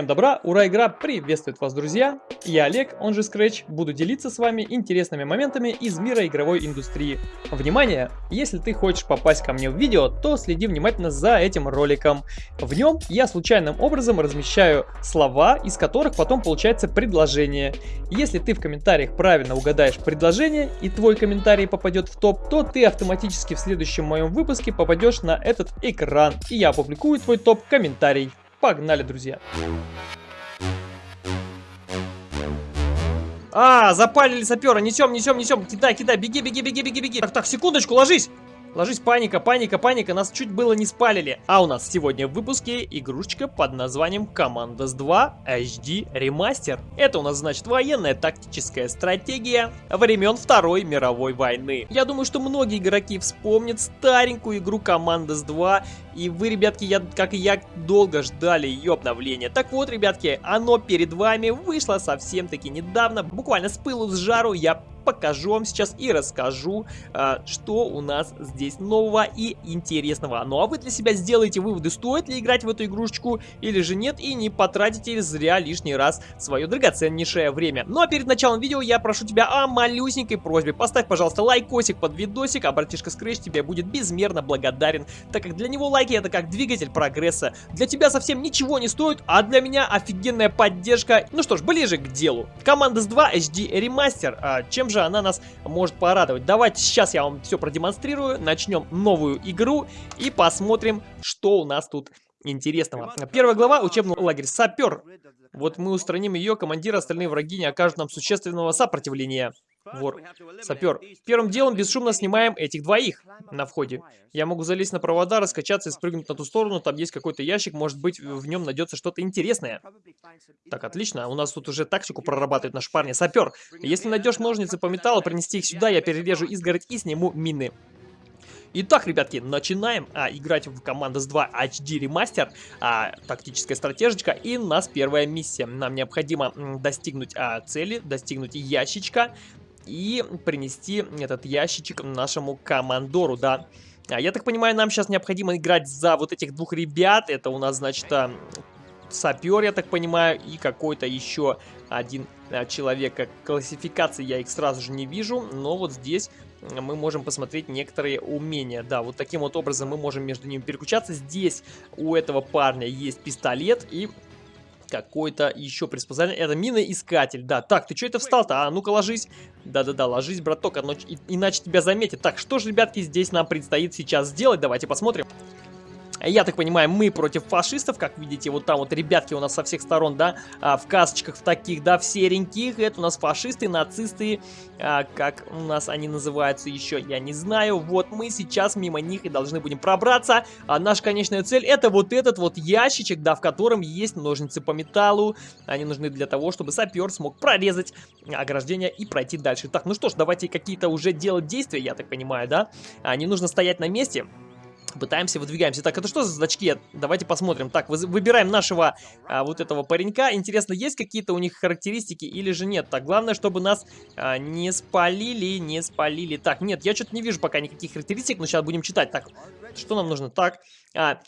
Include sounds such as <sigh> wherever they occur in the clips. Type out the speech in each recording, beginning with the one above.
Всем добра, ура, игра приветствует вас, друзья! Я Олег, он же Scratch, буду делиться с вами интересными моментами из мира игровой индустрии. Внимание! Если ты хочешь попасть ко мне в видео, то следи внимательно за этим роликом. В нем я случайным образом размещаю слова, из которых потом получается предложение. Если ты в комментариях правильно угадаешь предложение и твой комментарий попадет в топ, то ты автоматически в следующем моем выпуске попадешь на этот экран, и я опубликую твой топ-комментарий. Погнали, друзья! А, запалили сапера, несем, несем, несем, кидай, кидай, беги, беги, беги, беги, беги. Так, так, секундочку, ложись. Ложись, паника, паника, паника, нас чуть было не спалили. А у нас сегодня в выпуске игрушечка под названием Commandos 2 HD Remaster. Это у нас значит военная тактическая стратегия времен Второй мировой войны. Я думаю, что многие игроки вспомнят старенькую игру Commandos 2, и вы, ребятки, я, как и я, долго ждали ее обновления. Так вот, ребятки, оно перед вами вышло совсем-таки недавно, буквально с пылу с жару я покажу вам сейчас и расскажу, а, что у нас здесь нового и интересного. Ну а вы для себя сделаете выводы, стоит ли играть в эту игрушечку или же нет, и не потратите зря лишний раз свое драгоценнейшее время. Ну а перед началом видео я прошу тебя о малюсенькой просьбе. Поставь, пожалуйста, лайкосик под видосик, а братишка Scratch тебе будет безмерно благодарен, так как для него лайки это как двигатель прогресса. Для тебя совсем ничего не стоит, а для меня офигенная поддержка. Ну что ж, ближе к делу. Команда с 2 HD Remaster. А, чем же она нас может порадовать. Давайте сейчас я вам все продемонстрирую, начнем новую игру и посмотрим, что у нас тут интересного. Первая глава, учебный лагерь «Сапер». Вот мы устраним ее, командир, остальные враги не окажут нам существенного сопротивления. Вор. Сапер. Первым делом бесшумно снимаем этих двоих на входе. Я могу залезть на провода, раскачаться и спрыгнуть на ту сторону. Там есть какой-то ящик, может быть, в нем найдется что-то интересное. Так, отлично. У нас тут уже тактику прорабатывает наш парень. Сапер. Если найдешь ножницы по металлу, принести их сюда, я перережу изгородь и сниму мины. Итак, ребятки, начинаем а, играть в Commandos 2 HD Remaster, а, тактическая стратежечка, и у нас первая миссия. Нам необходимо достигнуть а, цели, достигнуть ящичка, и принести этот ящичек нашему командору, да. А, я так понимаю, нам сейчас необходимо играть за вот этих двух ребят. Это у нас, значит, а, сапер, я так понимаю, и какой-то еще один а, человек. Классификации я их сразу же не вижу, но вот здесь мы можем посмотреть некоторые умения. Да, вот таким вот образом мы можем между ними переключаться. Здесь у этого парня есть пистолет и какой-то еще приспособление. Это миноискатель, да. Так, ты что это встал-то? А, ну-ка ложись. Да-да-да, ложись, браток, иначе тебя заметят. Так, что же, ребятки, здесь нам предстоит сейчас сделать? Давайте посмотрим. Я так понимаю, мы против фашистов, как видите, вот там вот ребятки у нас со всех сторон, да, а, в касочках в таких, да, в сереньких. Это у нас фашисты, нацисты, а, как у нас они называются еще, я не знаю. Вот мы сейчас мимо них и должны будем пробраться. А наша конечная цель это вот этот вот ящичек, да, в котором есть ножницы по металлу. Они нужны для того, чтобы сапер смог прорезать ограждение и пройти дальше. Так, ну что ж, давайте какие-то уже делать действия, я так понимаю, да. А, не нужно стоять на месте. Пытаемся, выдвигаемся. Так, это что за значки? Давайте посмотрим. Так, выбираем нашего а, вот этого паренька. Интересно, есть какие-то у них характеристики или же нет? Так, главное, чтобы нас а, не спалили, не спалили. Так, нет, я что-то не вижу пока никаких характеристик, но сейчас будем читать. Так, что нам нужно? Так,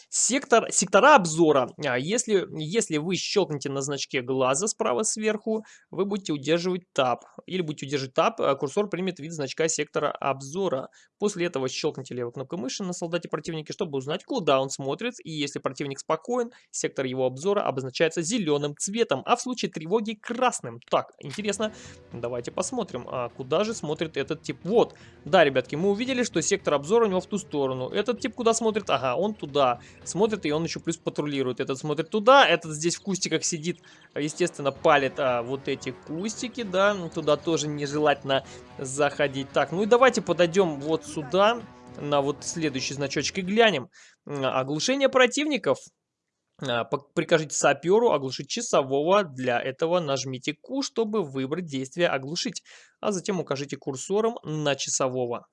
сектор, сектора обзора. А, если, если вы щелкнете на значке глаза справа сверху, вы будете удерживать Tab. Или будете удерживать Tab, а курсор примет вид значка сектора обзора. После этого щелкните левой кнопкой мыши на солдате противника, чтобы узнать, куда он смотрит. И если противник спокоен, сектор его обзора обозначается зеленым цветом, а в случае тревоги красным. Так, интересно, давайте посмотрим, а куда же смотрит этот тип. Вот, да, ребятки, мы увидели, что сектор обзора у него в ту сторону. Этот тип куда смотрит? Ага, он туда туда смотрит, и он еще плюс патрулирует. Этот смотрит туда, этот здесь в кустиках сидит, естественно, палит а, вот эти кустики, да, туда тоже нежелательно заходить. Так, ну и давайте подойдем вот сюда, на вот следующий значочек и глянем. Оглушение противников. А, прикажите саперу оглушить часового. Для этого нажмите Q, чтобы выбрать действие оглушить. А затем укажите курсором на часового.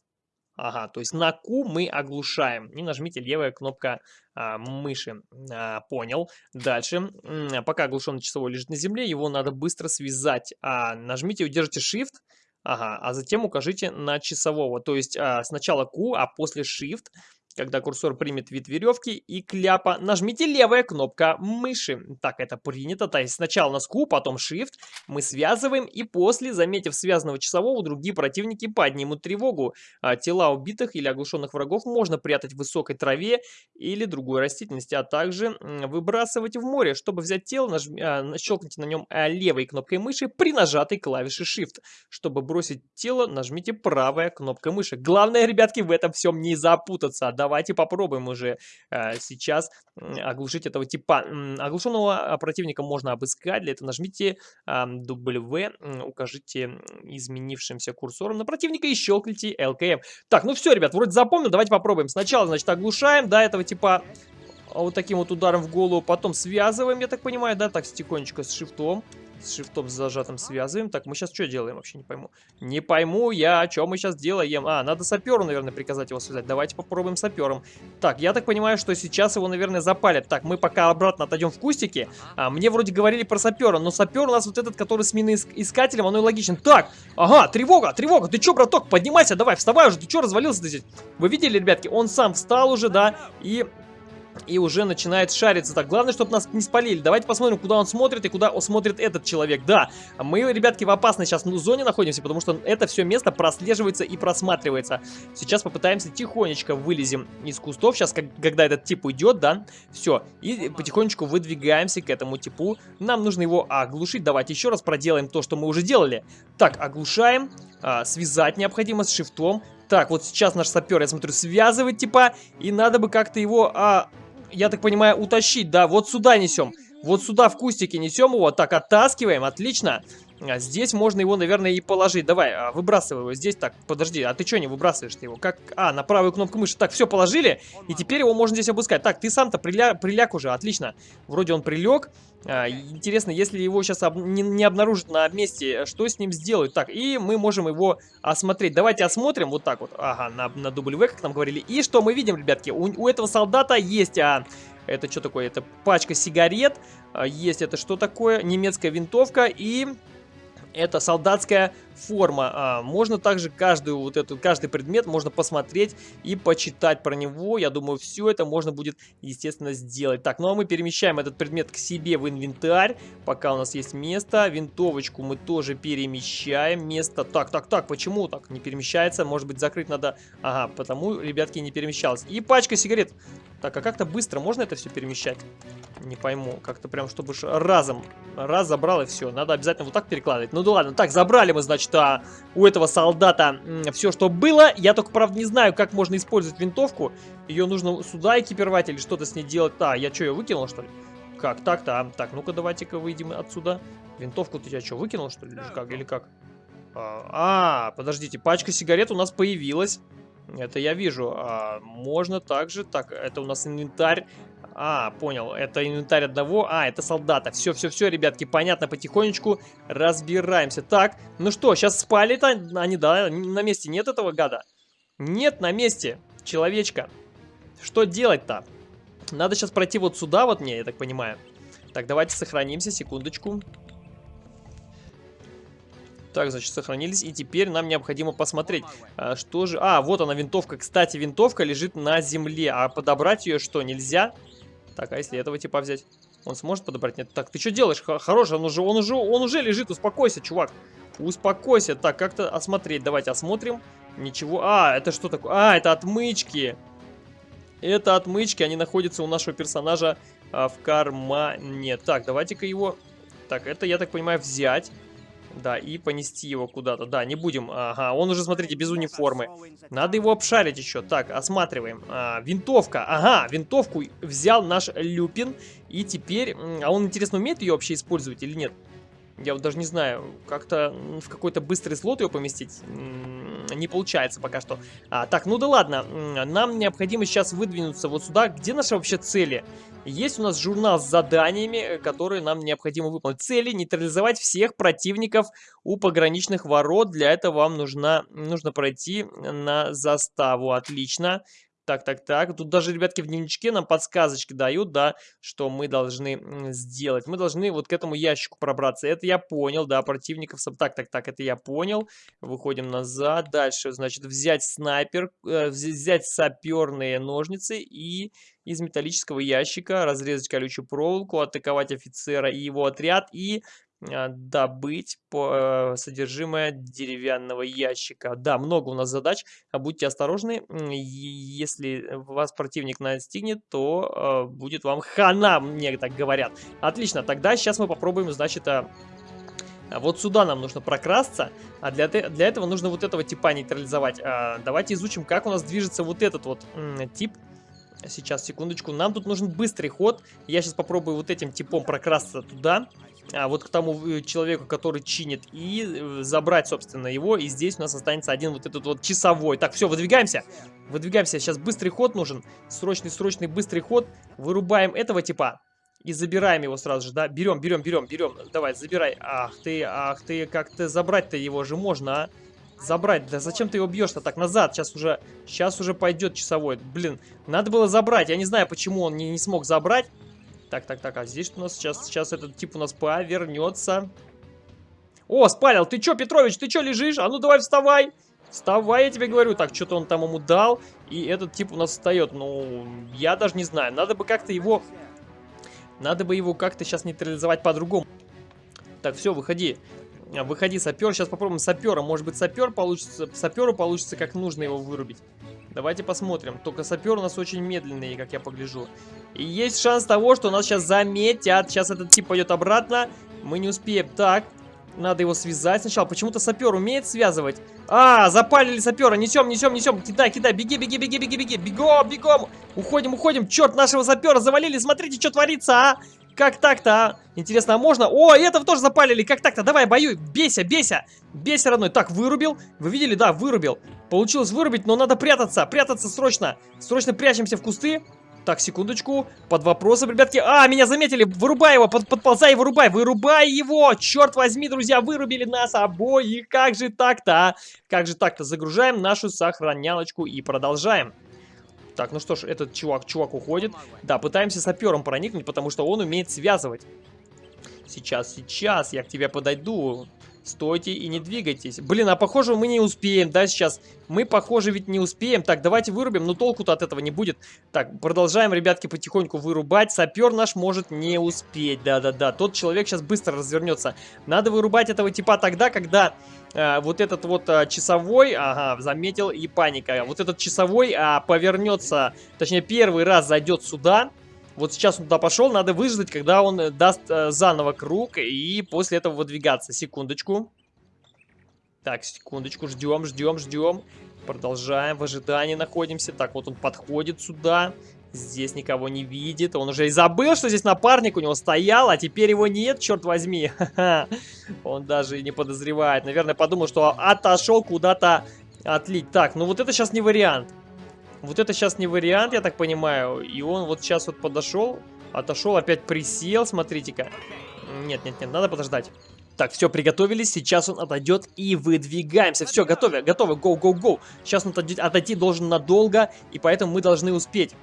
Ага, то есть на Q мы оглушаем. И нажмите левая кнопка а, мыши. А, понял. Дальше. Пока оглушенный часовой лежит на земле, его надо быстро связать. А, нажмите и удержите Shift. Ага, а затем укажите на часового. То есть а, сначала Q, а после Shift Когда курсор примет вид веревки и кляпа, нажмите левая кнопка мыши. Так, это принято. То есть сначала на Q, потом Shift. Мы связываем и после, заметив связанного часового, другие противники поднимут тревогу. А, тела убитых или оглушенных врагов можно прятать в высокой траве или другой растительности, а также выбрасывать в море. Чтобы взять тело, нажм... а, щелкните на нем а, левой кнопкой мыши при нажатой клавише Shift. Чтобы бросить тело, нажмите правая кнопка мыши. Главное, ребятки, в этом всем не запутаться. Давайте попробуем уже а, сейчас оглушить этого типа. Оглушенного противника можно обыскать. Для этого нажмите а, W, укажите изменившимся курсором на противника и щелкните LKM. Так, ну все, ребят, вроде запомнил. Давайте попробуем. Сначала, значит, оглушаем, да, этого типа вот таким вот ударом в голову. Потом связываем, я так понимаю, да, так, тихонечко с шифтом с шифтом зажатым связываем. Так, мы сейчас что делаем? Вообще не пойму. Не пойму я, что мы сейчас делаем. А, надо саперу, наверное, приказать его связать. Давайте попробуем сапером. Так, я так понимаю, что сейчас его, наверное, запалят. Так, мы пока обратно отойдем в кустики. А, мне вроде говорили про сапера, но сапер у нас вот этот, который с миноискателем, оно и логичен. Так, ага, тревога, тревога. Ты что, браток, поднимайся, давай, вставай уже. Ты что, развалился ты здесь? Вы видели, ребятки, он сам встал уже, да, и и уже начинает шариться. Так, главное, чтобы нас не спалили. Давайте посмотрим, куда он смотрит и куда смотрит этот человек. Да, мы, ребятки, в опасной сейчас зоне находимся, потому что это все место прослеживается и просматривается. Сейчас попытаемся тихонечко вылезем из кустов. Сейчас, как, когда этот тип уйдет, да, все. И потихонечку выдвигаемся к этому типу. Нам нужно его оглушить. Давайте еще раз проделаем то, что мы уже делали. Так, оглушаем. А, связать необходимо с шифтом. Так, вот сейчас наш сапер, я смотрю, связывает типа, и надо бы как-то его а, я так понимаю, утащить, да, вот сюда несем. Вот сюда в кустике несем его, так, оттаскиваем, отлично. А здесь можно его, наверное, и положить. Давай, а, выбрасывай его здесь. Так, подожди, а ты что не выбрасываешь его? Как? А, на правую кнопку мыши. Так, все, положили. И теперь его можно здесь обыскать. Так, ты сам-то приля... приляг уже, отлично. Вроде он прилег. А, интересно, если его сейчас об... не, не обнаружат на месте, что с ним сделают? Так, и мы можем его осмотреть. Давайте осмотрим вот так вот. Ага, на, на W, как нам говорили. И что мы видим, ребятки? У, у этого солдата есть... А, это что такое? Это пачка сигарет. Есть это что такое? Немецкая винтовка и это солдатская форма. А, можно также каждую вот эту, каждый предмет можно посмотреть и почитать про него. Я думаю, все это можно будет, естественно, сделать. Так, ну а мы перемещаем этот предмет к себе в инвентарь, пока у нас есть место. Винтовочку мы тоже перемещаем. Место. Так, так, так, почему так не перемещается? Может быть, закрыть надо... Ага, потому, ребятки, не перемещалось. И пачка сигарет. Так, а как-то быстро можно это все перемещать? Не пойму. Как-то прям, чтобы разом. Раз забрал и все. Надо обязательно вот так перекладывать. Ну да ладно. Так, забрали мы, значит, а, у этого солдата все, что было. Я только, правда, не знаю, как можно использовать винтовку. Ее нужно сюда экипировать или что-то с ней делать. А, я что, ее выкинул, что ли? Как? Так-то. А, так, ну-ка, давайте-ка выйдем отсюда. Винтовку ты я что, выкинул, что ли? Или как? Или как? А, а, подождите, пачка сигарет у нас появилась. Это я вижу. А, можно также... Так, это у нас инвентарь. А, понял. Это инвентарь одного. А, это солдата. Все, все, все, ребятки, понятно. Потихонечку разбираемся. Так, ну что, сейчас спали-то они, да? На месте нет этого гада? Нет на месте. Человечка. Что делать-то? Надо сейчас пройти вот сюда вот мне, я так понимаю. Так, давайте сохранимся, секундочку. Так, значит, сохранились. И теперь нам необходимо посмотреть, а, что же... А, вот она, винтовка. Кстати, винтовка лежит на земле. А подобрать ее что, нельзя? Так, а если этого типа взять? Он сможет подобрать? Нет. Так, ты что делаешь? Хороший, он уже, он уже, он уже лежит. Успокойся, чувак. Успокойся. Так, как-то осмотреть. Давайте осмотрим. Ничего. А, это что такое? А, это отмычки. Это отмычки. Они находятся у нашего персонажа а, в кармане. Так, давайте-ка его... Так, это, я так понимаю, взять. Да, и понести его куда-то. Да, не будем. Ага, он уже, смотрите, без униформы. Надо его обшарить еще. Так, осматриваем. А, винтовка. Ага, винтовку взял наш Люпин. И теперь... А он, интересно, умеет ее вообще использовать или нет? Я вот даже не знаю, как-то в какой-то быстрый слот ее поместить не получается пока что. А, так, ну да ладно, нам необходимо сейчас выдвинуться вот сюда. Где наши вообще цели? Есть у нас журнал с заданиями, которые нам необходимо выполнить. Цели нейтрализовать всех противников у пограничных ворот. Для этого вам нужно, нужно пройти на заставу. Отлично. Так, так, так. Тут даже, ребятки, в дневничке нам подсказочки дают, да, что мы должны сделать. Мы должны вот к этому ящику пробраться. Это я понял, да, противников. Так, так, так, это я понял. Выходим назад. Дальше, значит, взять снайпер, э, взять саперные ножницы и из металлического ящика разрезать колючую проволоку, атаковать офицера и его отряд и добыть по, э, содержимое деревянного ящика. Да, много у нас задач, а будьте осторожны, если вас противник настигнет, то э, будет вам хана, мне так говорят. Отлично, тогда сейчас мы попробуем, значит, а, вот сюда нам нужно прокрасться, а для, для этого нужно вот этого типа нейтрализовать. А, давайте изучим, как у нас движется вот этот вот тип. Сейчас, секундочку. Нам тут нужен быстрый ход. Я сейчас попробую вот этим типом прокрасться туда а, вот к тому э, человеку, который чинит, и э, забрать, собственно, его. И здесь у нас останется один вот этот вот часовой. Так, все, выдвигаемся. Выдвигаемся. Сейчас быстрый ход нужен. Срочный, срочный, быстрый ход. Вырубаем этого типа. И забираем его сразу же, да? Берем, берем, берем, берем. Давай, забирай. Ах ты, ах ты, как-то забрать-то его же можно, а? Забрать. Да зачем ты его бьешь-то так назад? Сейчас уже, сейчас уже пойдет часовой. Блин, надо было забрать. Я не знаю, почему он не, не смог забрать. Так, так, так, а здесь что у нас сейчас? Сейчас этот тип у нас повернется. О, спалил, ты чё, Петрович, ты чё лежишь? А ну давай вставай. Вставай, я тебе говорю. Так, что-то он там ему дал. И этот тип у нас встает. Ну, я даже не знаю. Надо бы как-то его... Надо бы его как-то сейчас нейтрализовать по-другому. Так, все, выходи. Выходи, сапер. Сейчас попробуем сапера. Может быть, сапер получится... Саперу получится как нужно его вырубить. Давайте посмотрим. Только сапер у нас очень медленный, как я погляжу. И есть шанс того, что нас сейчас заметят. Сейчас этот тип пойдет обратно. Мы не успеем. Так, надо его связать сначала. Почему-то сапер умеет связывать. А, запалили сапера. Несем, несем, несем. Кидай, кидай. Беги, беги, беги, беги, беги. Бегом, бегом. Уходим, уходим. Черт, нашего сапера завалили. Смотрите, что творится, а. Как так-то, а? Интересно, а можно? О, этого тоже запалили. Как так-то? Давай, боюй. Бейся, бейся. Бейся, родной. Так, вырубил. Вы видели? Да, вырубил. Получилось вырубить, но надо прятаться. Прятаться срочно. Срочно прячемся в кусты. Так, секундочку. Под вопросом, ребятки. А, меня заметили. Вырубай его. Под, подползай вырубай. Вырубай его. Черт возьми, друзья, вырубили нас обоих. Как же так-то, а? Как же так-то? Загружаем нашу сохранялочку и продолжаем. Так, ну что ж, этот чувак, чувак уходит. Да, пытаемся сапером проникнуть, потому что он умеет связывать. Сейчас, сейчас, я к тебе подойду. Стойте и не двигайтесь. Блин, а похоже мы не успеем, да, сейчас? Мы, похоже, ведь не успеем. Так, давайте вырубим, но толку-то от этого не будет. Так, продолжаем, ребятки, потихоньку вырубать. Сапер наш может не успеть, да-да-да. Тот человек сейчас быстро развернется. Надо вырубать этого типа тогда, когда э, вот этот вот э, часовой, ага, заметил, и паника. Вот этот часовой э, повернется, точнее, первый раз зайдет сюда, вот сейчас он туда пошел, надо выждать, когда он э, даст э, заново круг, и после этого выдвигаться. Секундочку. Так, секундочку, ждем, ждем, ждем. Продолжаем, в ожидании находимся. Так, вот он подходит сюда. Здесь никого не видит. Он уже и забыл, что здесь напарник у него стоял, а теперь его нет, черт возьми. <laughs> Он даже и не подозревает. Наверное, подумал, что отошел куда-то отлить. Так, ну вот это сейчас не вариант. Вот это сейчас не вариант, я так понимаю. И он вот сейчас вот подошел, отошел, опять присел, смотрите-ка. Нет, нет, нет, надо подождать. Так, все, приготовились, сейчас он отойдет и выдвигаемся. Все, готовы, готовы, go. Сейчас он отойти должен надолго, и поэтому мы должны успеть.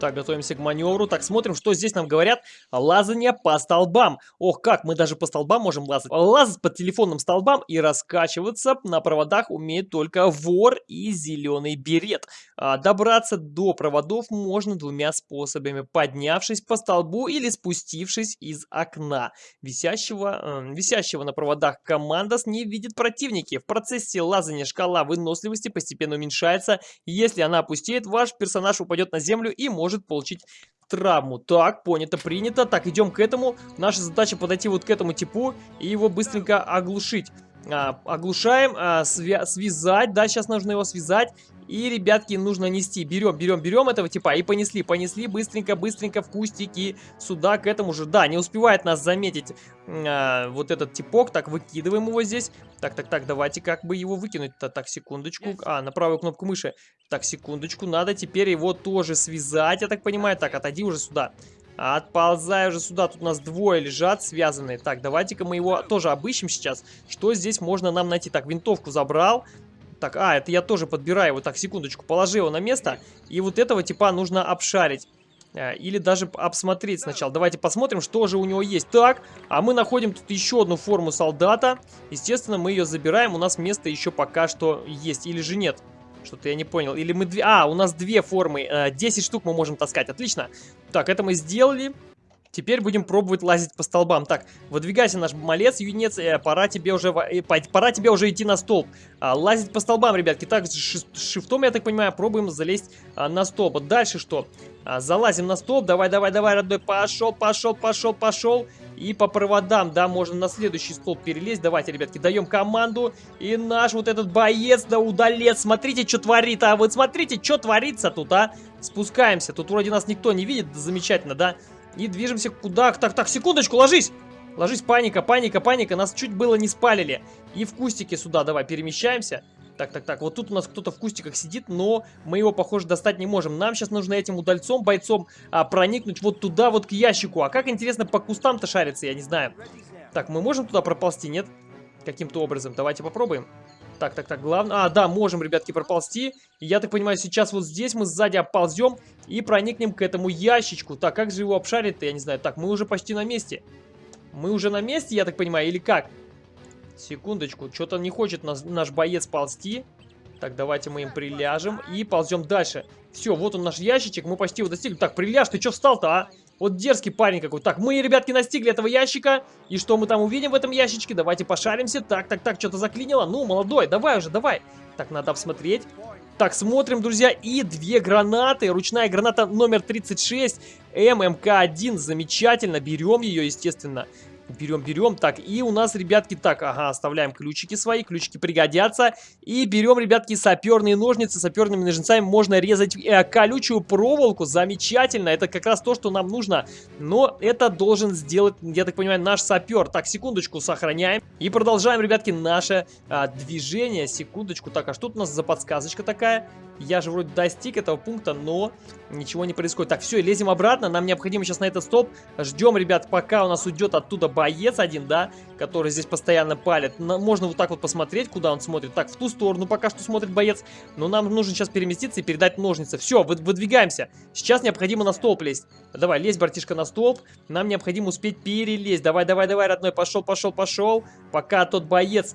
Так, готовимся к маневру. Так, смотрим, что здесь нам говорят. Лазание по столбам. Ох, как, мы даже по столбам можем лазать. Лазать по телефонным столбам и раскачиваться на проводах умеет только вор и зеленый берет. А, добраться до проводов можно двумя способами. Поднявшись по столбу или спустившись из окна. Висящего, э, висящего на проводах командос не видит противники. В процессе лазания шкала выносливости постепенно уменьшается. Если она опустеет, ваш персонаж упадет на землю и может может получить травму. Так, понято, принято. Так, идем к этому. Наша задача подойти вот к этому типу и его быстренько оглушить. А, оглушаем, а, свя связать, да, сейчас нужно его связать и, ребятки, нужно нести. Берем, берем, берем этого типа и понесли. Понесли быстренько, быстренько в кустики сюда, к этому же. Да, не успевает нас заметить а, вот этот типок. Так, выкидываем его здесь. Так, так, так, давайте как бы его выкинуть-то. Так, секундочку. А, на правую кнопку мыши. Так, секундочку. Надо теперь его тоже связать, я так понимаю. Так, отойди уже сюда. Отползай уже сюда, тут у нас двое лежат связанные. Так, давайте-ка мы его тоже обыщем сейчас. Что здесь можно нам найти? Так, винтовку забрал. Так, а, это я тоже подбираю. Вот так, секундочку, положи его на место. И вот этого типа нужно обшарить. Э, или даже обсмотреть сначала. Давайте посмотрим, что же у него есть. Так, а мы находим тут еще одну форму солдата. Естественно, мы ее забираем. У нас место еще пока что есть. Или же нет? Что-то я не понял. Или мы две... А, у нас две формы. 10 э, штук мы можем таскать. Отлично. Так, это мы сделали. Теперь будем пробовать лазить по столбам. Так, выдвигайся наш малец, юнец, э, пора тебе уже э, пора тебе уже идти на столб. А, лазить по столбам, ребятки. Так, с шифтом, я так понимаю, пробуем залезть а, на столб. Дальше что? А, залазим на столб. Давай, давай, давай, родной. Пошел, пошел, пошел, пошел. И по проводам, да, можно на следующий столб перелезть. Давайте, ребятки, даем команду. И наш вот этот боец, да, удалец. Смотрите, что творит, а. Вот смотрите, что творится тут, а. Спускаемся. Тут вроде нас никто не видит. Замечательно, да? И движемся куда? Так, так, секундочку, ложись! Ложись, паника, паника, паника. Нас чуть было не спалили. И в кустике сюда давай перемещаемся. Так, так, так, вот тут у нас кто-то в кустиках сидит, но мы его, похоже, достать не можем. Нам сейчас нужно этим удальцом, бойцом а, проникнуть вот туда, вот к ящику. А как, интересно, по кустам-то шарится, я не знаю. Так, мы можем туда проползти, нет? Каким-то образом. Давайте попробуем. Так, так, так, главное... А, да, можем, ребятки, проползти. я так понимаю, сейчас вот здесь мы сзади оползем и проникнем к этому ящичку. Так, как же его обшарить-то, я не знаю. Так, мы уже почти на месте. Мы уже на месте, я так понимаю, или как? Секундочку, что-то не хочет нас, наш боец ползти. Так, давайте мы им приляжем и ползем дальше. Все, вот он наш ящичек, мы почти его достигли. Так, приляж, ты что встал-то, а? Вот дерзкий парень какой. Так, мы, ребятки, настигли этого ящика. И что мы там увидим в этом ящичке? Давайте пошаримся. Так, так, так, что-то заклинило. Ну, молодой, давай уже, давай. Так, надо обсмотреть. Так, смотрим, друзья, и две гранаты. Ручная граната номер 36, ММК-1. Замечательно, берем ее, естественно. Берем, берем. Так, и у нас, ребятки, так, ага, оставляем ключики свои, ключики пригодятся. И берем, ребятки, саперные ножницы. Саперными ножницами можно резать э, колючую проволоку. Замечательно, это как раз то, что нам нужно. Но это должен сделать, я так понимаю, наш сапер. Так, секундочку, сохраняем. И продолжаем, ребятки, наше а, движение. Секундочку. Так, а что у нас за подсказочка такая? Я же вроде достиг этого пункта, но ничего не происходит. Так, все, лезем обратно. Нам необходимо сейчас на этот стоп. Ждем, ребят, пока у нас уйдет оттуда боец один, да, который здесь постоянно палит. Можно вот так вот посмотреть, куда он смотрит. Так, в ту сторону пока что смотрит боец. Но нам нужно сейчас переместиться и передать ножницы. Все, выдвигаемся. Сейчас необходимо на столб лезть. Давай, лезь, братишка, на столб. Нам необходимо успеть перелезть. Давай, давай, давай, родной, пошел, пошел, пошел. Пока тот боец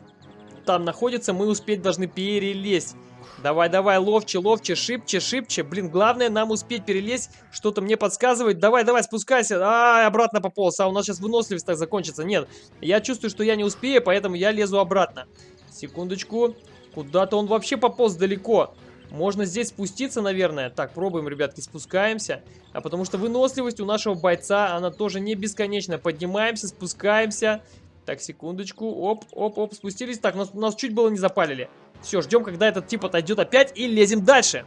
там находится, мы успеть должны перелезть. Давай, давай, ловче, ловче, шибче, шибче. Блин, главное нам успеть перелезть. Что-то мне подсказывает. Давай, давай, спускайся. А, обратно пополз. А у нас сейчас выносливость так закончится. Нет, я чувствую, что я не успею, поэтому я лезу обратно. Секундочку. Куда-то он вообще пополз далеко. Можно здесь спуститься, наверное. Так, пробуем, ребятки, спускаемся. А потому что выносливость у нашего бойца, она тоже не бесконечная. Поднимаемся, спускаемся. Так, секундочку. Оп, оп, оп, спустились. Так, нас, нас чуть было не запалили. Все, ждем, когда этот тип отойдет опять и лезем дальше.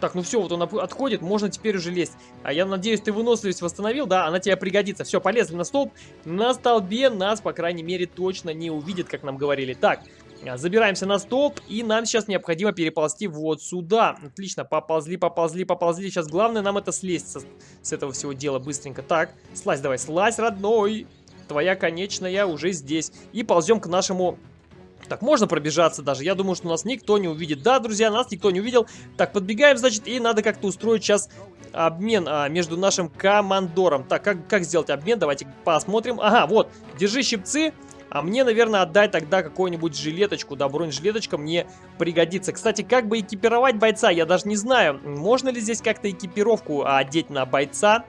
Так, ну все, вот он отходит, можно теперь уже лезть. А я надеюсь, ты выносливость восстановил, да, она тебе пригодится. Все, полезли на столб. На столбе нас, по крайней мере, точно не увидит, как нам говорили. Так, а, забираемся на столб, и нам сейчас необходимо переползти вот сюда. Отлично, поползли, поползли, поползли. Сейчас главное нам это слезть со, с этого всего дела быстренько. Так, слазь давай, слазь, родной. Твоя конечная уже здесь. И ползем к нашему так, можно пробежаться даже. Я думаю, что нас никто не увидит. Да, друзья, нас никто не увидел. Так, подбегаем, значит, и надо как-то устроить сейчас обмен а, между нашим командором. Так, как, как сделать обмен? Давайте посмотрим. Ага, вот, держи щипцы. А мне, наверное, отдай тогда какую-нибудь жилеточку. Да, бронежилеточка мне пригодится. Кстати, как бы экипировать бойца, я даже не знаю. Можно ли здесь как-то экипировку одеть на бойца?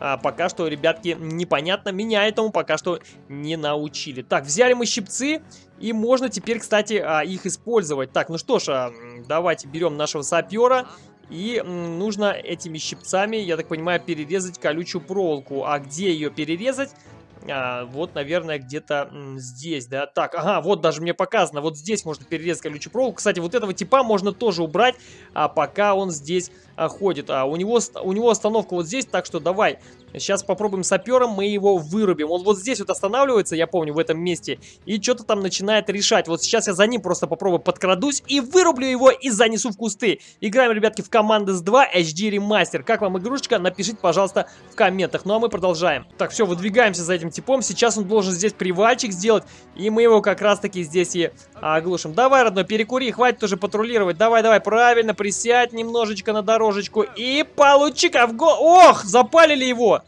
а, пока что, ребятки, непонятно. Меня этому пока что не научили. Так, взяли мы щипцы, и можно теперь, кстати, а, их использовать. Так, ну что ж, а, давайте берем нашего сапера. И нужно этими щипцами, я так понимаю, перерезать колючую проволоку. А где ее перерезать? А, вот, наверное, где-то здесь, да. Так, ага, вот даже мне показано. Вот здесь можно перерезать колючую проволоку. Кстати, вот этого типа можно тоже убрать, а, пока он здесь ходит. А, у, него, у него остановка вот здесь, так что давай Сейчас попробуем сапером, мы его вырубим. Он вот здесь вот останавливается, я помню, в этом месте, и что-то там начинает решать. Вот сейчас я за ним просто попробую подкрадусь и вырублю его и занесу в кусты. Играем, ребятки, в команды с 2 HD Remaster. Как вам игрушечка? Напишите, пожалуйста, в комментах. Ну а мы продолжаем. Так, все, выдвигаемся за этим типом. Сейчас он должен здесь привальчик сделать, и мы его как раз-таки здесь и оглушим. Давай, родной, перекури, хватит уже патрулировать. Давай, давай, правильно, присядь немножечко на дорожечку и получи-ка в го... Ох, запалили его!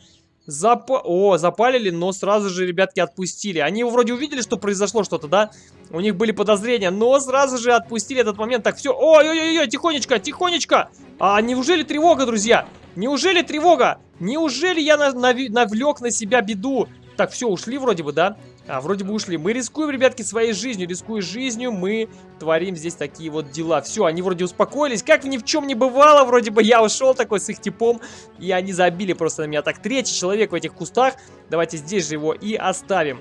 Зап... О, запалили, но сразу же, ребятки, отпустили. Они вроде увидели, что произошло что-то, да? У них были подозрения, но сразу же отпустили этот момент. Так, все. Ой-ой-ой, тихонечко, тихонечко. А неужели тревога, друзья? Неужели тревога? Неужели я нав навлек на себя беду? Так, все, ушли вроде бы, да? А, вроде бы ушли. Мы рискуем, ребятки, своей жизнью. Рискуя жизнью, мы творим здесь такие вот дела. Все, они вроде успокоились. Как ни в чем не бывало, вроде бы я ушел такой с их типом. И они забили просто на меня. Так, третий человек в этих кустах. Давайте здесь же его и оставим.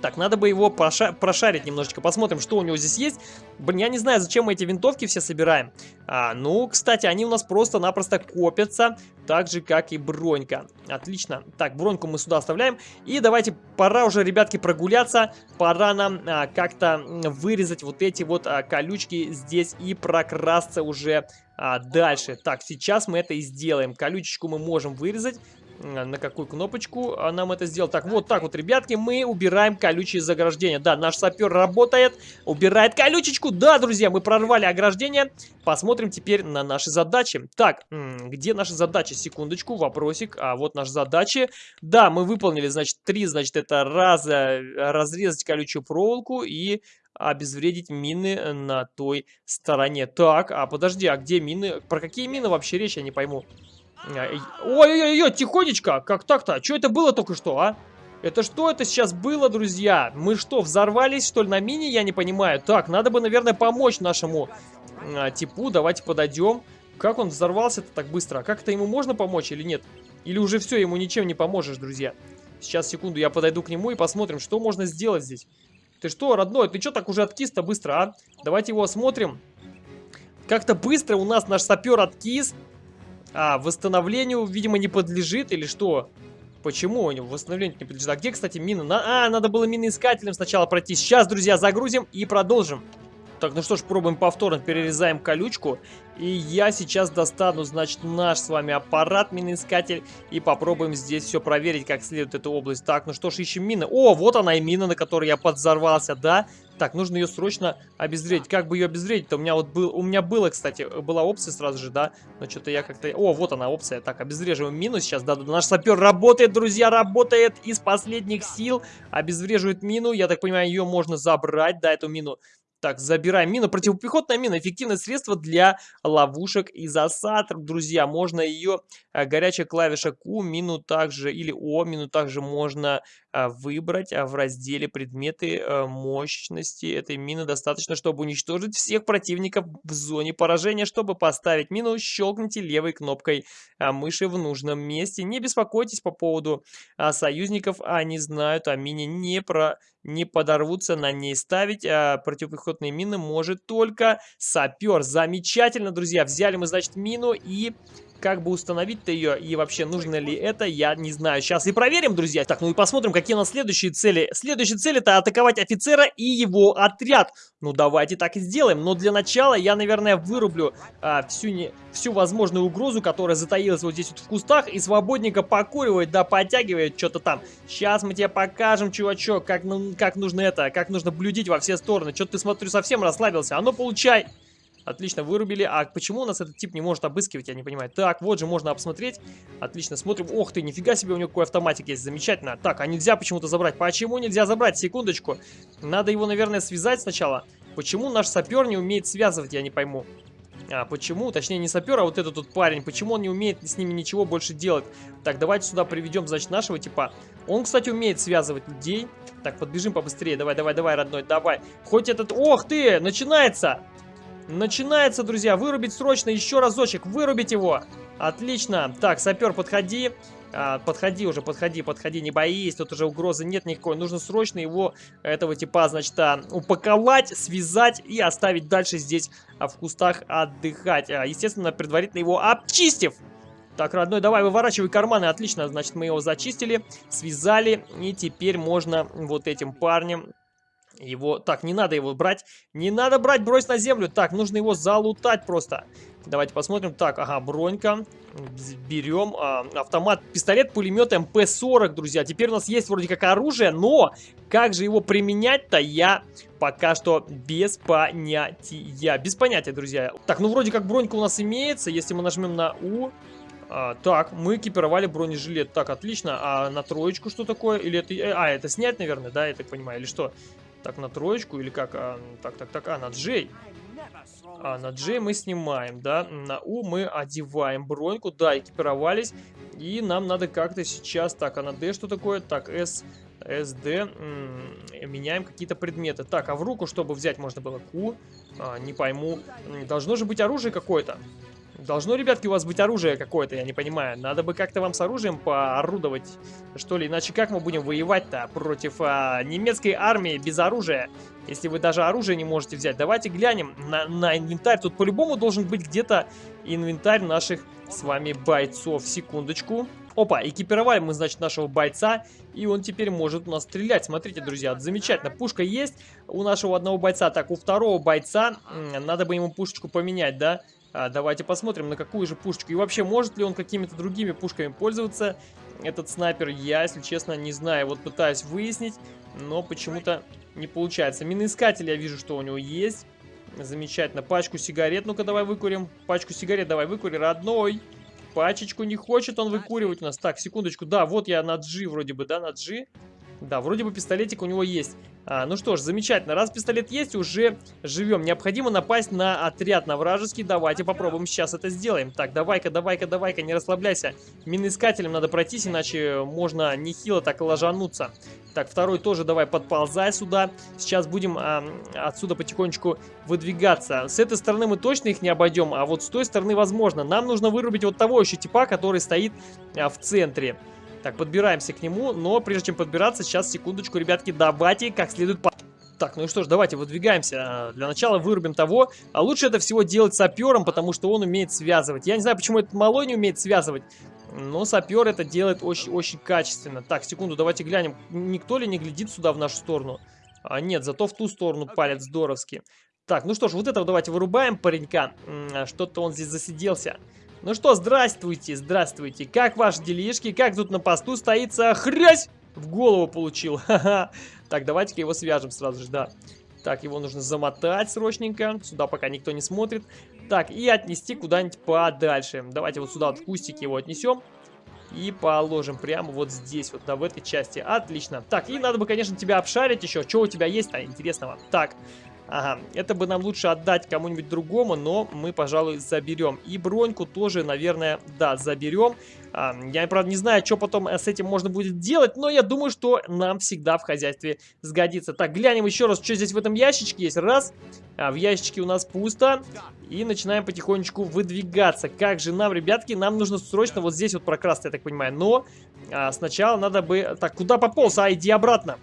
Так, надо бы его проша прошарить немножечко. Посмотрим, что у него здесь есть. Блин, я не знаю, зачем мы эти винтовки все собираем. А, ну, кстати, они у нас просто-напросто копятся. Так же, как и бронька. Отлично. Так, броньку мы сюда оставляем. И давайте, пора уже, ребятки, прогуляться. Пора нам а, как-то вырезать вот эти вот а, колючки здесь и прокрасться уже а, дальше. Так, сейчас мы это и сделаем. Колючечку мы можем вырезать. Э, на какую кнопочку нам это сделать. Так, вот так вот, ребятки, мы убираем колючие заграждения. Да, наш сапер работает, убирает колючечку. Да, друзья, мы прорвали ограждение. Посмотрим теперь на наши задачи. Так, где наши задачи? Секундочку, вопросик. А вот наши задачи. Да, мы выполнили, значит, три, значит, это раз, разрезать колючую проволоку и обезвредить мины на той стороне. Так, а подожди, а где мины? Про какие мины вообще речь, я не пойму. Ой-ой-ой, тихонечко. Как так-то? Что это было только что, а? Это что это сейчас было, друзья? Мы что, взорвались, что ли, на мини? Я не понимаю. Так, надо бы, наверное, помочь нашему а, типу. Давайте подойдем. Как он взорвался-то так быстро? А как это ему можно помочь или нет? Или уже все, ему ничем не поможешь, друзья? Сейчас, секунду, я подойду к нему и посмотрим, что можно сделать здесь. Ты что, родной, ты что так уже откис-то быстро, а? Давайте его осмотрим. Как-то быстро у нас наш сапер откис. А, восстановлению, видимо, не подлежит или что? Почему у него восстановлению не подлежит? А где, кстати, мина? На... А, надо было миноискателем сначала пройти. Сейчас, друзья, загрузим и продолжим. Так, ну что ж, пробуем повторно, перерезаем колючку. И я сейчас достану, значит, наш с вами аппарат, миноискатель. И попробуем здесь все проверить, как следует эту область. Так, ну что ж, ищем мины. О, вот она и мина, на которой я подзорвался, да? Так, нужно ее срочно обезвредить. Как бы ее обезвредить-то? У меня вот был, у меня было, кстати, была опция сразу же, да? Но что-то я как-то... О, вот она опция. Так, обезвреживаем мину сейчас. Да, наш сапер работает, друзья, работает из последних сил. Обезвреживает мину. Я так понимаю, ее можно забрать, да, эту мину. Так, забираем мину. Противопехотная мина. Эффективное средство для ловушек и засад. Друзья, можно ее... Э, горячая клавиша Q, мину также... Или О, мину также можно выбрать а, в разделе предметы а, мощности этой мины достаточно, чтобы уничтожить всех противников в зоне поражения. Чтобы поставить мину, щелкните левой кнопкой мыши в нужном месте. Не беспокойтесь по поводу союзников, они знают о мине, не, про, не подорвутся на ней ставить. Противопехотные мины может только сапер. Замечательно, друзья. Взяли мы, значит, мину и как бы установить-то ее и вообще нужно ли это, я не знаю. Сейчас и проверим, друзья. Так, ну и посмотрим, какие у нас следующие цели. Следующая цель это атаковать офицера и его отряд. Ну давайте так и сделаем. Но для начала я, наверное, вырублю а, всю, не, всю возможную угрозу, которая затаилась вот здесь вот в кустах. И свободненько покуривает, да, подтягивает что-то там. Сейчас мы тебе покажем, чувачок, как, ну, как нужно это, как нужно блюдить во все стороны. Что-то ты, смотрю, совсем расслабился. А ну получай! Отлично, вырубили. А почему у нас этот тип не может обыскивать, я не понимаю. Так, вот же можно обсмотреть. Отлично, смотрим. Ох ты, нифига себе, у него какой автоматик есть. Замечательно. Так, а нельзя почему-то забрать. Почему нельзя забрать? Секундочку. Надо его, наверное, связать сначала. Почему наш сапер не умеет связывать, я не пойму. А, почему? Точнее, не сапер, а вот этот тут парень. Почему он не умеет с ними ничего больше делать? Так, давайте сюда приведем, значит, нашего типа. Он, кстати, умеет связывать людей. Так, подбежим побыстрее. Давай, давай, давай, родной, давай. Хоть этот... Ох ты! Начинается! Начинается, друзья. Вырубить срочно еще разочек. Вырубить его. Отлично. Так, сапер, подходи. А, подходи уже, подходи, подходи, не боись, тут уже угрозы нет никакой. Нужно срочно его, этого типа, значит, а, упаковать, связать и оставить дальше здесь а, в кустах отдыхать. А, естественно, предварительно его обчистив. Так, родной, давай выворачивай карманы. Отлично, значит, мы его зачистили, связали. И теперь можно вот этим парнем его... Так, не надо его брать. Не надо брать, брось на землю. Так, нужно его залутать просто. Давайте посмотрим. Так, ага, бронька. Берем а, автомат, пистолет, пулемет МП-40, друзья. Теперь у нас есть вроде как оружие, но как же его применять-то, я пока что без понятия. Без понятия, друзья. Так, ну вроде как бронька у нас имеется. Если мы нажмем на У... А, так, мы экипировали бронежилет. Так, отлично. А на троечку что такое? Или это... Э, а, это снять, наверное, да, я так понимаю, или что? Так, на троечку или как? А, так, так, так, а, на Джей. А, на Джей мы снимаем, да. На У мы одеваем броньку. Да, экипировались. И нам надо как-то сейчас... Так, а на Д что такое? Так, С... СД. Меняем какие-то предметы. Так, а в руку, чтобы взять, можно было Q. А, не пойму. Должно же быть оружие какое-то. Должно, ребятки, у вас быть оружие какое-то, я не понимаю. Надо бы как-то вам с оружием поорудовать, что ли. Иначе как мы будем воевать-то против а, немецкой армии без оружия? Если вы даже оружие не можете взять. Давайте глянем на, на инвентарь. Тут по-любому должен быть где-то инвентарь наших с вами бойцов. Секундочку. Опа, экипировали мы, значит, нашего бойца, и он теперь может у нас стрелять. Смотрите, друзья, замечательно. Пушка есть у нашего одного бойца. Так, у второго бойца надо бы ему пушечку поменять, да? А, давайте посмотрим, на какую же пушечку. И вообще, может ли он какими-то другими пушками пользоваться? Этот снайпер, я, если честно, не знаю. Вот пытаюсь выяснить, но почему-то не получается. Миноискатель я вижу, что у него есть. Замечательно. Пачку сигарет. Ну-ка, давай выкурим. Пачку сигарет давай выкури, родной. Пачечку не хочет он выкуривать у нас. Так, секундочку. Да, вот я на G вроде бы, да, на G. Да, вроде бы пистолетик у него есть. А, ну что ж, замечательно. Раз пистолет есть, уже живем. Необходимо напасть на отряд на вражеский. Давайте попробуем сейчас это сделаем. Так, давай-ка, давай-ка, давай-ка, не расслабляйся. Миноискателем надо пройтись, иначе можно нехило так ложануться. Так, второй тоже давай подползай сюда. Сейчас будем а, отсюда потихонечку выдвигаться. С этой стороны мы точно их не обойдем, а вот с той стороны возможно. Нам нужно вырубить вот того еще типа, который стоит а, в центре. Так, подбираемся к нему, но прежде чем подбираться, сейчас, секундочку, ребятки, давайте как следует... По... Так, ну и что ж, давайте выдвигаемся. Для начала вырубим того. А лучше это всего делать сапером, потому что он умеет связывать. Я не знаю, почему этот малой не умеет связывать. Но сапер это делает очень-очень качественно. Так, секунду, давайте глянем. Никто ли не глядит сюда в нашу сторону? А, нет, зато в ту сторону палец здоровски. Так, ну что ж, вот этого давайте вырубаем паренька. Что-то он здесь засиделся. Ну что, здравствуйте, здравствуйте. Как ваши делишки? Как тут на посту стоится? Хрясь! В голову получил. <laughs> Ха-ха. Так, давайте-ка его свяжем сразу же, да. Так, его нужно замотать срочненько. Сюда пока никто не смотрит. Так, и отнести куда-нибудь подальше. Давайте вот сюда вот в кустик его отнесем. И положим прямо вот здесь, вот, да, в этой части. Отлично. Так, и надо бы, конечно, тебя обшарить еще. Что у тебя есть-то интересного? Так, Ага, это бы нам лучше отдать кому-нибудь другому, но мы, пожалуй, заберем. И броньку тоже, наверное, да, заберем. А, я, правда, не знаю, что потом с этим можно будет делать, но я думаю, что нам всегда в хозяйстве сгодится. Так, глянем еще раз, что здесь в этом ящичке есть. Раз, а в ящичке у нас пусто. И начинаем потихонечку выдвигаться. Как же нам, ребятки, нам нужно срочно вот здесь вот прокрасться, я так понимаю. Но а, сначала надо бы... Так, куда пополз? А, иди обратно.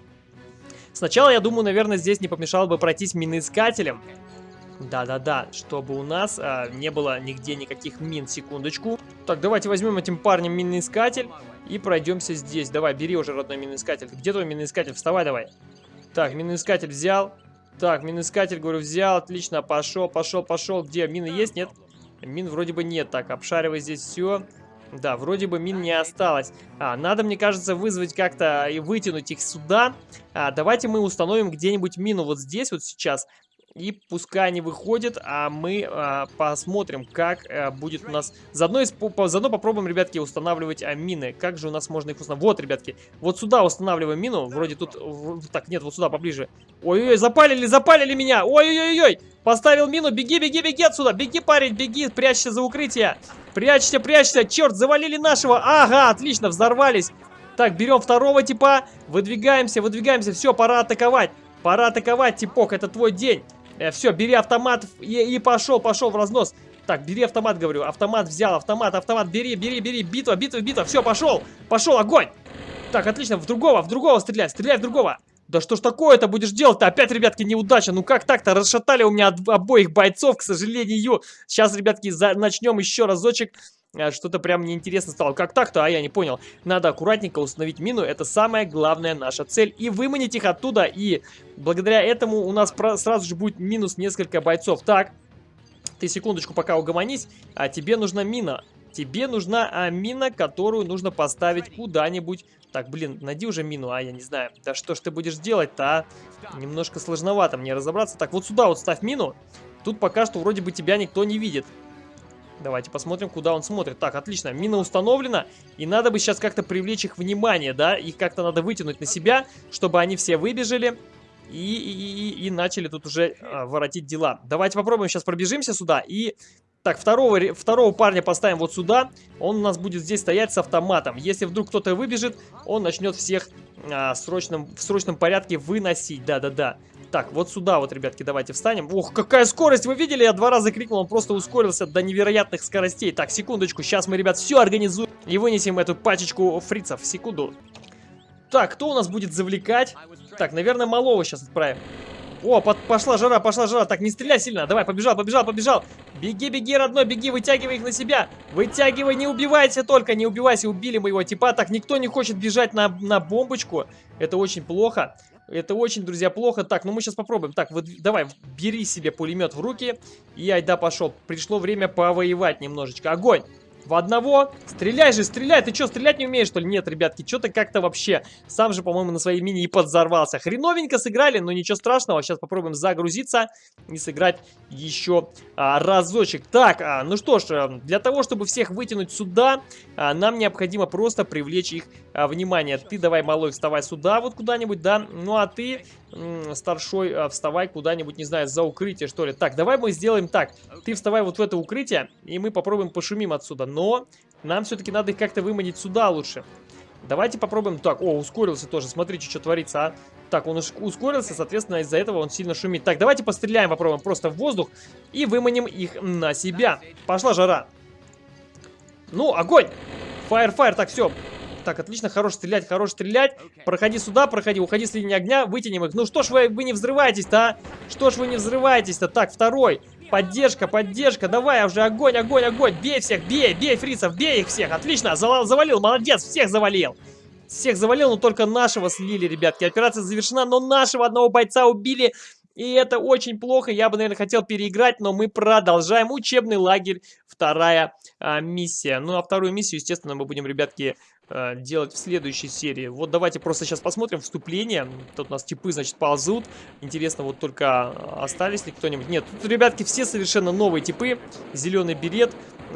Сначала, я думаю, наверное, здесь не помешало бы пройтись миноискателем. Да-да-да, чтобы у нас а, не было нигде никаких мин. Секундочку. Так, давайте возьмем этим парнем миноискатель и пройдемся здесь. Давай, бери уже родной миноискатель. Где твой миноискатель? Вставай давай. Так, миноискатель взял. Так, миноискатель, говорю, взял. Отлично, пошел, пошел, пошел. Где? Мины есть? Нет? Мин вроде бы нет. Так, обшаривай здесь все. Да, вроде бы мин не осталось. А, надо, мне кажется, вызвать как-то и вытянуть их сюда. А, давайте мы установим где-нибудь мину вот здесь вот сейчас. И пускай они выходят, а мы а, посмотрим, как а, будет у нас... Заодно, исп... Заодно попробуем, ребятки, устанавливать а, мины. Как же у нас можно их установить? Вот, ребятки, вот сюда устанавливаем мину. Вроде тут... Так, нет, вот сюда поближе. Ой-ой-ой, запалили, запалили меня! Ой-ой-ой-ой! Поставил мину, беги, беги, беги отсюда! Беги, парень, беги, прячься за укрытие! Прячься, прячься! Черт, завалили нашего! Ага, отлично, взорвались! Так, берем второго типа, выдвигаемся, выдвигаемся. Все, пора атаковать. Пора атаковать, типок, это твой день. Э, все, бери автомат и, и пошел, пошел в разнос. Так, бери автомат, говорю. Автомат взял, автомат, автомат, бери, бери, бери. Битва, битва, битва. Все, пошел, пошел, огонь. Так, отлично, в другого, в другого стреляй, стреляй в другого. Да что ж такое-то будешь делать-то? Опять, ребятки, неудача. Ну как так-то? Расшатали у меня обоих бойцов, к сожалению. Сейчас, ребятки, за... начнем еще разочек. А, что-то прям неинтересно стало. Как так-то? А я не понял. Надо аккуратненько установить мину. Это самая главная наша цель. И выманить их оттуда. И благодаря этому у нас сразу же будет минус несколько бойцов. Так, ты секундочку пока угомонись. А тебе нужна мина. Тебе нужна а, мина, которую нужно поставить куда-нибудь. Так, блин, найди уже мину, а я не знаю. Да что ж ты будешь делать-то, а? Немножко сложновато мне разобраться. Так, вот сюда вот ставь мину. Тут пока что вроде бы тебя никто не видит. Давайте посмотрим, куда он смотрит. Так, отлично, мина установлена. И надо бы сейчас как-то привлечь их внимание, да? Их как-то надо вытянуть на себя, чтобы они все выбежали. И, и, и, и начали тут уже а, воротить дела. Давайте попробуем сейчас пробежимся сюда и так, второго, второго парня поставим вот сюда. Он у нас будет здесь стоять с автоматом. Если вдруг кто-то выбежит, он начнет всех а, срочном, в срочном порядке выносить. Да-да-да. Так, вот сюда вот, ребятки, давайте встанем. Ох, какая скорость! Вы видели? Я два раза крикнул, он просто ускорился до невероятных скоростей. Так, секундочку, сейчас мы, ребят, все организуем и вынесем эту пачечку фрицев. Секунду. Так, кто у нас будет завлекать? Так, наверное, малого сейчас отправим. О, под, пошла жара, пошла жара. Так, не стреляй сильно. Давай, побежал, побежал, побежал. Беги, беги, родной, беги, вытягивай их на себя. Вытягивай, не убивайся только, не убивайся. Убили моего типа. Так, никто не хочет бежать на, на бомбочку. Это очень плохо. Это очень, друзья, плохо. Так, ну мы сейчас попробуем. Так, вот давай, бери себе пулемет в руки. И айда пошел. Пришло время повоевать немножечко. Огонь! В одного. Стреляй же, стреляй. Ты что, стрелять не умеешь, что ли? Нет, ребятки, что-то как-то вообще. Сам же, по-моему, на своей мини и подзорвался. Хреновенько сыграли, но ничего страшного. Сейчас попробуем загрузиться и сыграть еще а, разочек. Так, а, ну что ж, э, для того, чтобы всех вытянуть сюда, а, нам необходимо просто привлечь их а, внимание. Ты давай, малой, вставай сюда вот куда-нибудь, да? Ну, а ты старшой, а, вставай куда-нибудь, не знаю, за укрытие, что ли. Так, давай мы сделаем так. Ты вставай вот в это укрытие, и мы попробуем пошумим отсюда. Но нам все-таки надо их как-то выманить сюда лучше. Давайте попробуем. Так, о, ускорился тоже. Смотрите, что творится, а. Так, он ускорился, соответственно, из-за этого он сильно шумит. Так, давайте постреляем, попробуем просто в воздух и выманим их на себя. Пошла жара. Ну, огонь! Фаер, фаер, так, все. Так, отлично, хорош стрелять, хорош стрелять. Проходи сюда, проходи, уходи с линии огня, вытянем их. Ну что ж вы, вы не взрываетесь-то, а? Что ж вы не взрываетесь-то? Так, второй. Поддержка, поддержка, давай уже огонь, огонь, огонь. Бей всех, бей, бей фрицев, бей их всех. Отлично, завалил, молодец, всех завалил. Всех завалил, но только нашего слили, ребятки. Операция завершена, но нашего одного бойца убили. И это очень плохо. Я бы, наверное, хотел переиграть, но мы продолжаем. Учебный лагерь, вторая а, миссия. Ну, а вторую миссию, естественно, мы будем, ребятки, делать в следующей серии. Вот давайте просто сейчас посмотрим вступление. Тут у нас типы, значит, ползут. Интересно, вот только остались ли кто-нибудь. Нет, тут, ребятки, все совершенно новые типы. Зеленый берет.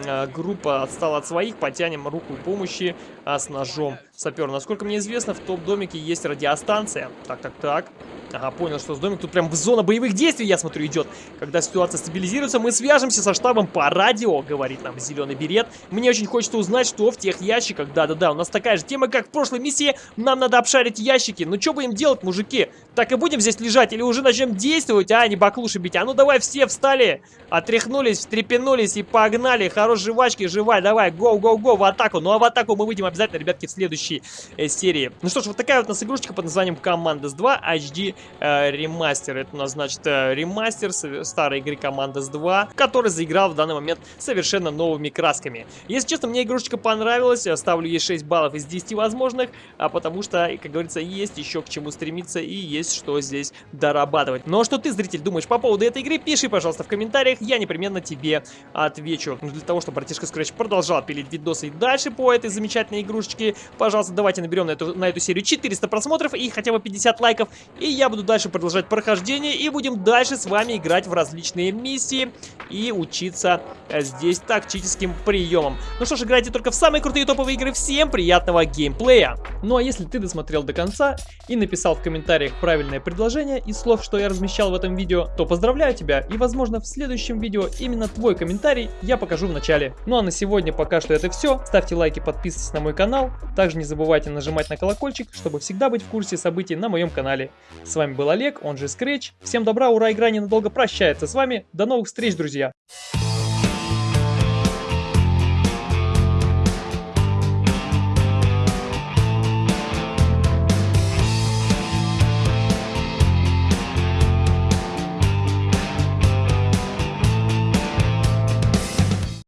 А, группа отстала от своих. Потянем руку помощи а, с ножом сапер. Насколько мне известно, в топ-домике есть радиостанция. Так, так, так. Ага, понял, что с домик тут прям в зона боевых действий, я смотрю, идет. Когда ситуация стабилизируется, мы свяжемся со штабом по радио, говорит нам зеленый берет. Мне очень хочется узнать, что в тех ящиках. Да-да-да, у нас такая же тема, как в прошлой миссии. Нам надо обшарить ящики. Ну что будем делать, мужики? Так и будем здесь лежать или уже начнем действовать, а не баклуши бить? А ну давай все встали, отряхнулись, встрепенулись и погнали. Хорош жвачки, жевай, давай, гоу-гоу-гоу в атаку. Ну а в атаку мы выйдем обязательно, ребятки, в следующей э, серии. Ну что ж, вот такая вот у нас игрушечка под названием Commandos 2 HD э, ремастер. Это у нас, значит, э, ремастер старой игры Commandos 2, который заиграл в данный момент совершенно новыми красками. Если честно, мне игрушечка понравилась. Я ставлю ей 6 баллов из 10 возможных, а потому что, как говорится, есть еще к чему стремиться и есть что здесь дорабатывать. Но что ты, зритель, думаешь по поводу этой игры, пиши, пожалуйста, в комментариях, я непременно тебе отвечу. Ну, для того, чтобы братишка Scratch продолжал пилить видосы и дальше по этой замечательной игрушечке, пожалуйста, давайте наберем на эту, на эту серию 400 просмотров и хотя бы 50 лайков, и я буду дальше продолжать прохождение, и будем дальше с вами играть в различные миссии и учиться э, здесь тактическим приемам. Ну что ж, играйте только в самые крутые топовые игры. Всем приятного геймплея! Ну а если ты досмотрел до конца и написал в комментариях правильное предложение из слов, что я размещал в этом видео, то поздравляю тебя и возможно в следующем видео именно твой комментарий я покажу в начале. Ну а на сегодня пока что это все. Ставьте лайки, подписывайтесь на мой канал. Также не забывайте нажимать на колокольчик, чтобы всегда быть в курсе событий на моем канале. С вами был Олег, он же Scratch. Всем добра, ура, игра ненадолго прощается с вами. До новых встреч, друзья! Yeah.